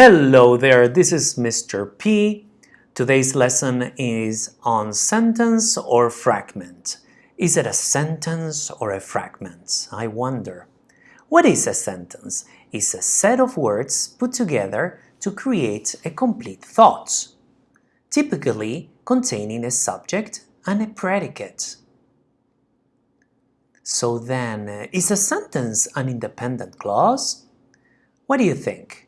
Hello there, this is Mr. P. Today's lesson is on sentence or fragment. Is it a sentence or a fragment? I wonder. What is a sentence? It's a set of words put together to create a complete thought, typically containing a subject and a predicate. So then, is a sentence an independent clause? What do you think?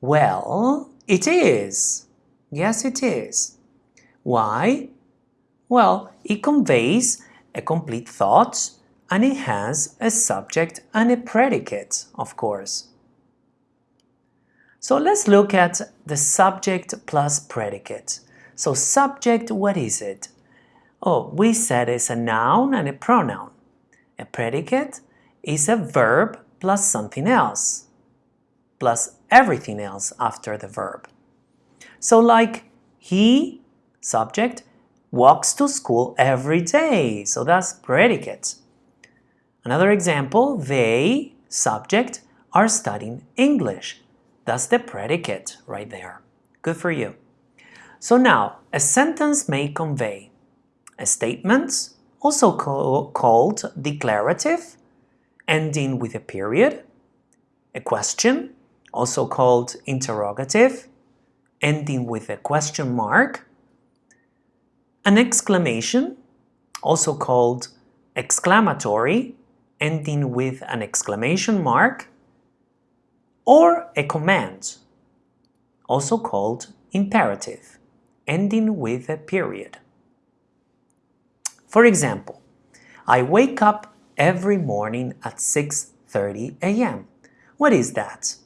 Well, it is. Yes, it is. Why? Well, it conveys a complete thought and it has a subject and a predicate, of course. So let's look at the subject plus predicate. So subject, what is it? Oh, we said it's a noun and a pronoun. A predicate is a verb plus something else plus everything else after the verb. So like he, subject, walks to school every day. So that's predicate. Another example, they, subject, are studying English. That's the predicate right there. Good for you. So now, a sentence may convey a statement, also called declarative, ending with a period, a question, also called interrogative, ending with a question mark, an exclamation, also called exclamatory, ending with an exclamation mark, or a command, also called imperative, ending with a period. For example, I wake up every morning at 6.30 a.m. What is that?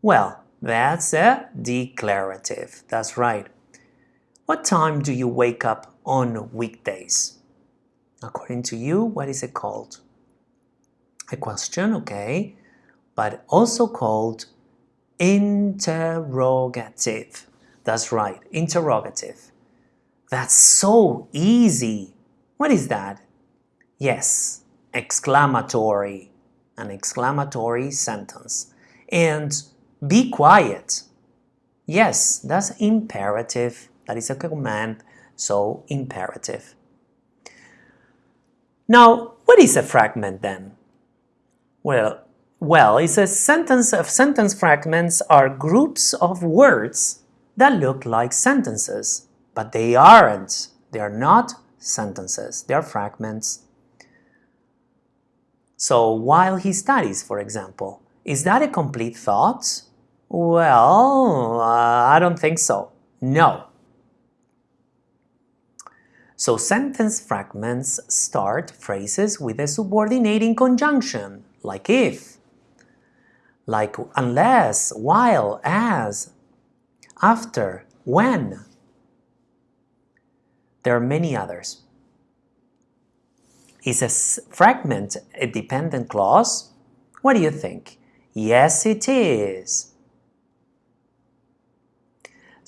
Well, that's a declarative. That's right. What time do you wake up on weekdays? According to you, what is it called? A question, okay, but also called interrogative. That's right, interrogative. That's so easy. What is that? Yes, exclamatory, an exclamatory sentence. And be quiet. Yes, that's imperative. That is a command, so imperative. Now, what is a fragment then? Well, well, it's a sentence of sentence fragments are groups of words that look like sentences, but they aren't. They are not sentences. They are fragments. So while he studies, for example, is that a complete thought? Well, uh, I don't think so. No. So sentence fragments start phrases with a subordinating conjunction, like if, like unless, while, as, after, when. There are many others. Is a fragment a dependent clause? What do you think? Yes, it is.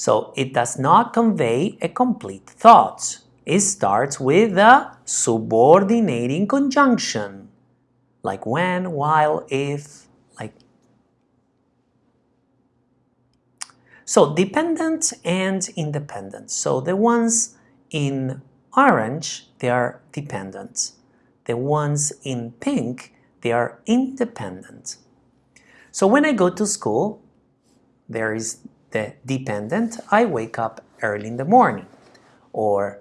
So it does not convey a complete thought. It starts with a subordinating conjunction, like when, while, if, like. So dependent and independent. So the ones in orange, they are dependent. The ones in pink, they are independent. So when I go to school, there is the dependent, I wake up early in the morning. Or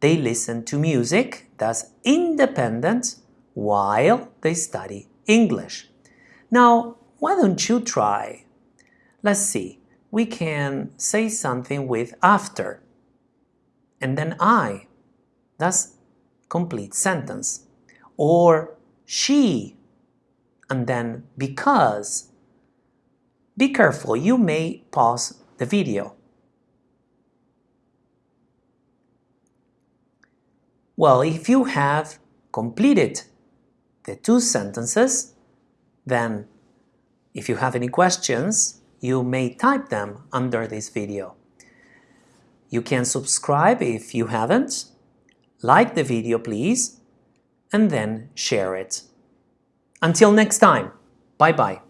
they listen to music, that's independent, while they study English. Now, why don't you try? Let's see, we can say something with after, and then I. That's complete sentence. Or she, and then because be careful, you may pause the video. Well, if you have completed the two sentences, then if you have any questions, you may type them under this video. You can subscribe if you haven't, like the video please, and then share it. Until next time, bye-bye.